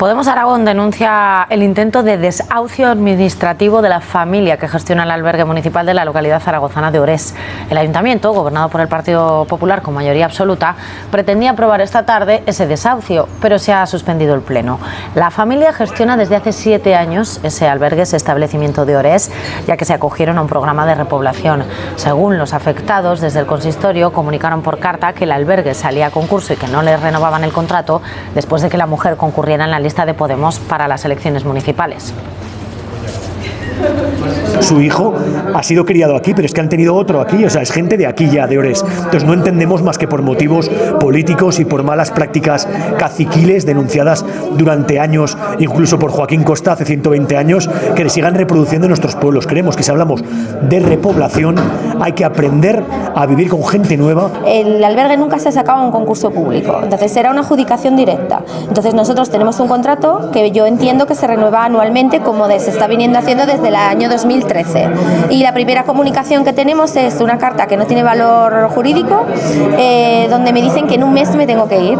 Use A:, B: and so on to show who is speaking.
A: Podemos Aragón denuncia el intento de desahucio administrativo de la familia que gestiona el albergue municipal de la localidad zaragozana de Orés. El ayuntamiento, gobernado por el Partido Popular con mayoría absoluta, pretendía aprobar esta tarde ese desahucio, pero se ha suspendido el pleno. La familia gestiona desde hace siete años ese albergue, ese establecimiento de Orés, ya que se acogieron a un programa de repoblación. Según los afectados, desde el consistorio comunicaron por carta que el albergue salía a concurso y que no le renovaban el contrato después de que la mujer concurriera en la lista de Podemos para las elecciones municipales.
B: Su hijo ha sido criado aquí, pero es que han tenido otro aquí, o sea, es gente de aquí ya, de Ores. Entonces no entendemos más que por motivos políticos y por malas prácticas caciquiles denunciadas durante años, incluso por Joaquín Costa hace 120 años, que le sigan reproduciendo en nuestros pueblos. Creemos que si hablamos de repoblación hay que aprender a vivir con gente nueva.
C: El albergue nunca se ha sacado un concurso público, entonces será una adjudicación directa. Entonces nosotros tenemos un contrato que yo entiendo que se renueva anualmente como se está viniendo haciendo desde el año 2013. Y la primera comunicación que tenemos es una carta que no tiene valor jurídico, eh, donde me dicen que en un mes me tengo que ir.